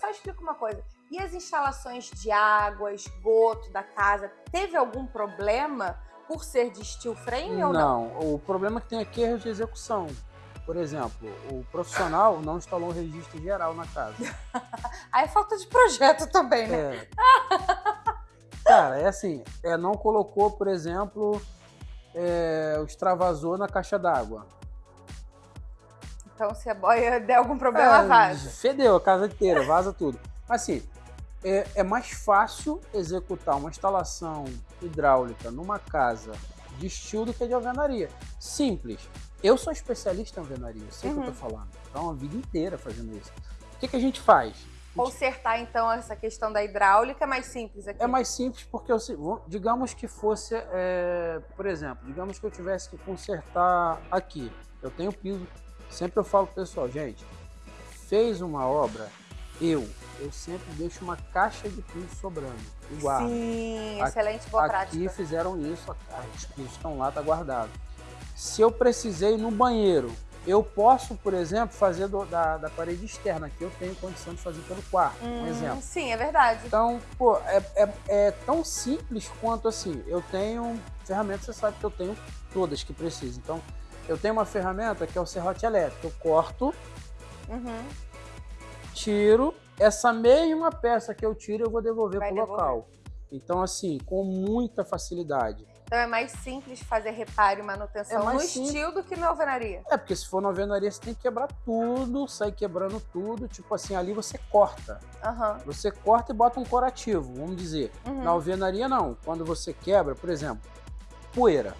só explica uma coisa. E as instalações de água, esgoto da casa, teve algum problema por ser de steel frame ou não? Não, o problema que tem aqui é de execução. Por exemplo, o profissional não instalou um registro geral na casa. Aí é falta de projeto também, né? É. Cara, é assim, é, não colocou, por exemplo, é, o extravasor na caixa d'água. Então, se a boia der algum problema, É, vaza. Fedeu a casa inteira, vaza tudo. Assim, é, é mais fácil executar uma instalação hidráulica numa casa de estilo do que de alvenaria. Simples. Eu sou especialista em alvenaria, eu sei o que eu tô falando. Então, a vida inteira fazendo isso. O que, que a gente faz? Consertar, então, essa questão da hidráulica é mais simples aqui. É mais simples porque, eu vou- digamos que fosse, é, por exemplo, digamos que eu tivesse que consertar aqui. Eu tenho piso, sempre eu falo pessoal, gente, fez uma obra, eu, eu sempre deixo uma caixa de piso sobrando, e guardo. Sim, Aqui- excelente, boa Aqui prática. fizeram isso, os pisos estão lá, tá guardado. Se eu precisei no banheiro, eu posso, por exemplo, fazer do- da, da parede externa, que eu tenho condição de fazer pelo quarto, um Hum, exemplo. Sim, é verdade. Então, pô, é, é, é tão simples quanto assim. Eu tenho ferramentas, você sabe que eu tenho todas que precisa. Então, eu tenho uma ferramenta que é o serrote elétrico. Eu corto, Uhum. tiro, essa mesma peça que eu tiro, eu vou devolver pro devolver. local. Então, assim, com muita facilidade. Então é mais simples fazer reparo e manutenção É no simples. estilo do que na alvenaria. É, porque se for na alvenaria, você tem que quebrar tudo, sair quebrando tudo. Tipo assim, ali você corta. Aham. Você corta e bota um corativo, vamos dizer. Uhum. Na alvenaria, não. Quando você quebra, por exemplo, poeira.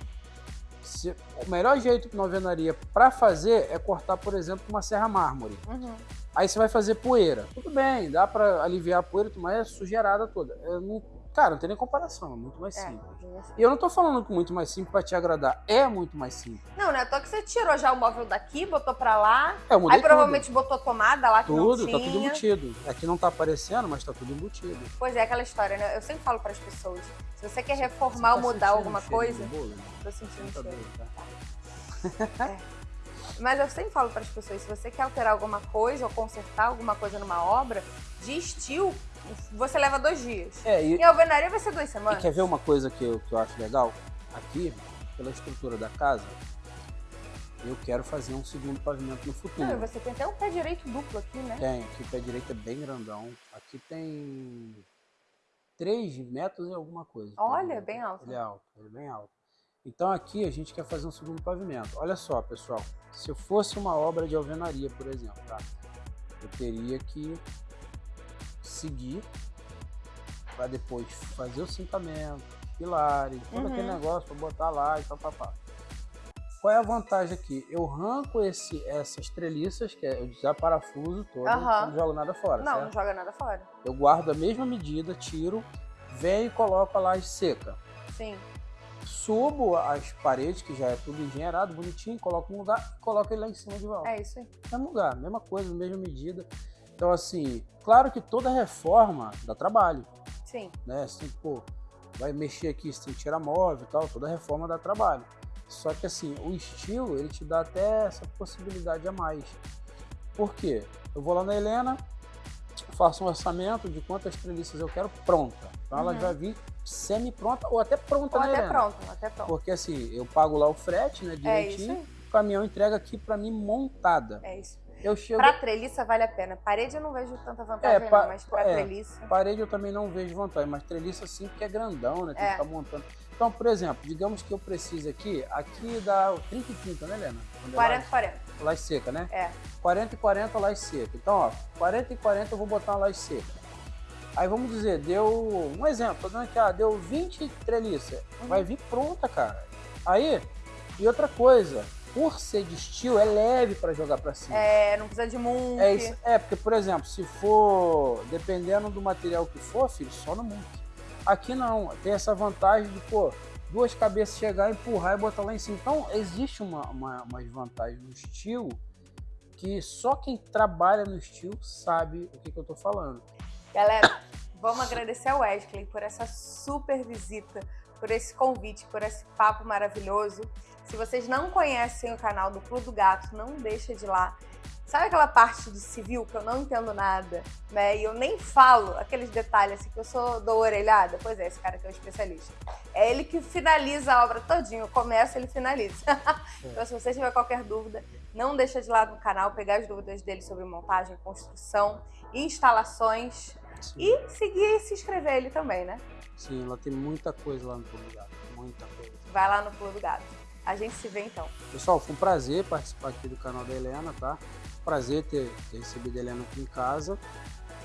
Se- o melhor jeito na alvenaria para fazer é cortar, por exemplo, uma serra mármore. Uhum. Aí você vai fazer poeira. Tudo bem, dá para aliviar a poeira, mas é sujeirada toda. Eu não- cara, não tem nem comparação, é muito mais É, simples. bem assim. E eu não tô falando que muito mais simples para te agradar, é muito mais simples. Não, né? Tô que você tirou já o móvel daqui, botou pra lá. É, eu mudei Aí provavelmente botou tomada lá que tudo, não tudo tinha. tá tudo embutido. Aqui não tá aparecendo, mas tá tudo embutido. Pois é, aquela história, né? Eu sempre falo pras pessoas. Se você quer reformar Você tá ou mudar alguma coisa, bolo? tô sentindo Tá cheiro. tá? Mas eu sempre falo para as pessoas, se você quer alterar alguma coisa ou consertar alguma coisa numa obra, de estilo, você leva dois dias. É, e, E a alvenaria vai ser duas semanas. quer ver uma coisa que eu, que eu acho legal? Aqui, pela estrutura da casa, eu quero fazer um segundo pavimento no futuro. Não, você tem até um pé direito duplo aqui, né? Tem, aqui o pé direito é bem grandão. Aqui tem 3 metros e alguma coisa. Olha, direito. bem alto. Ele é alto, ele é bem alto. Então aqui a gente quer fazer um segundo pavimento. Olha só, pessoal, se eu fosse uma obra de alvenaria, por exemplo, tá? Eu teria que seguir para depois fazer o cintamento, pilares, todo Uhum. aquele negócio para botar lá e tal, papá. Qual é a vantagem aqui? Eu arranco esse, essas treliças, que é, eu desaparafuso todo, Aham. não jogo nada fora, Não, não certo? joga nada fora. Eu guardo a mesma medida, tiro, venho e coloco a laje seca. Sim. Subo as paredes, que já é tudo engenheirado, bonitinho, coloco no lugar e coloco ele lá em cima de volta. É isso aí. Mesmo lugar, mesma coisa, mesma medida. Então, assim, claro que toda reforma dá trabalho, Sim. né? Assim, pô, vai mexer aqui, você tem que tirar móvel e tal, toda reforma dá trabalho. Só que, assim, o estilo, ele te dá até essa possibilidade a mais. Por quê? Eu vou lá na Helena, faço um orçamento de quantas treliças eu quero pronta. Então, ela Uhum. vai vir semi-pronta ou até pronta Ou na até Helena. pronto, até pronto. Porque assim, eu pago lá o frete, né, É isso direitinho, aí. o caminhão entrega aqui pra mim montada. É isso. Eu chego, Pra treliça vale a pena. Parede eu não vejo tanta vantagem, É, pa- não, mas pra é. treliça. parede eu também não vejo vantagem, mas treliça sim, porque é grandão, né, tem É. que ficar montando. Então, por exemplo, digamos que eu precise aqui, aqui dá 30 e 30, né, Helena? Quando é 40, 40. laje- Laje seca, né? É. 40 e 40 laje seca. Então, ó, 40 e 40 eu vou botar uma laje seca. Aí vamos dizer, deu um exemplo, tô dando aqui, ah, deu 20 treliça. Uhum. Vai vir pronta, cara. Aí, e outra coisa, por ser de estilo, é leve pra jogar pra cima. É, não precisa de muque. É, isso, é, porque, por exemplo, se for, dependendo do material que for, filho, só no muque. Aqui não, tem essa vantagem de, pô, duas cabeças chegar, empurrar e botar lá em cima. Então, existe uma, uma, umas vantagens no estilo que só quem trabalha no estilo sabe o que, que eu tô falando. Galera, vamos agradecer ao Wesley por essa super visita, por esse convite, por esse papo maravilhoso. Se vocês não conhecem o canal do Clube do Gato, não deixa de lá. Sabe aquela parte de civil que eu não entendo nada, né? E eu nem falo aqueles detalhes assim, que eu sou do orelhada? Pois é, esse cara que é o especialista. É ele que finaliza a obra todinho, começa, ele finaliza. então, se você tiver qualquer dúvida, não deixa de lá no canal, pegar as dúvidas dele sobre montagem, construção, instalações Sim. e seguir e se inscrever ele também, né? Sim, lá tem muita coisa lá no Pulo do Gato, muita coisa. Vai lá no Pulo do Gato. A gente se vê então. Pessoal, foi um prazer participar aqui do canal da Helena, tá? prazer ter, ter recebido a Helena aqui em casa.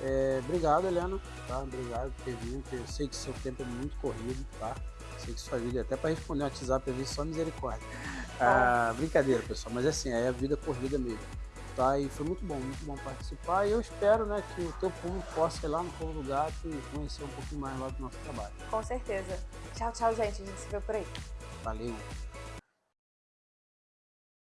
É, obrigado, Helena, tá? Obrigado por ter vindo. Eu sei que seu tempo é muito corrido, tá? Sei que sua vida, até para responder um WhatsApp, eu vi só misericórdia. Ah, brincadeira, pessoal, mas assim, é a vida corrida mesmo. Tá? E foi muito bom, muito bom participar. E eu espero né, que o teu público possa ir lá no Povo do Gato e conhecer um pouquinho mais lá do nosso trabalho. Com certeza. Tchau, tchau, gente. A gente se vê por aí. Valeu.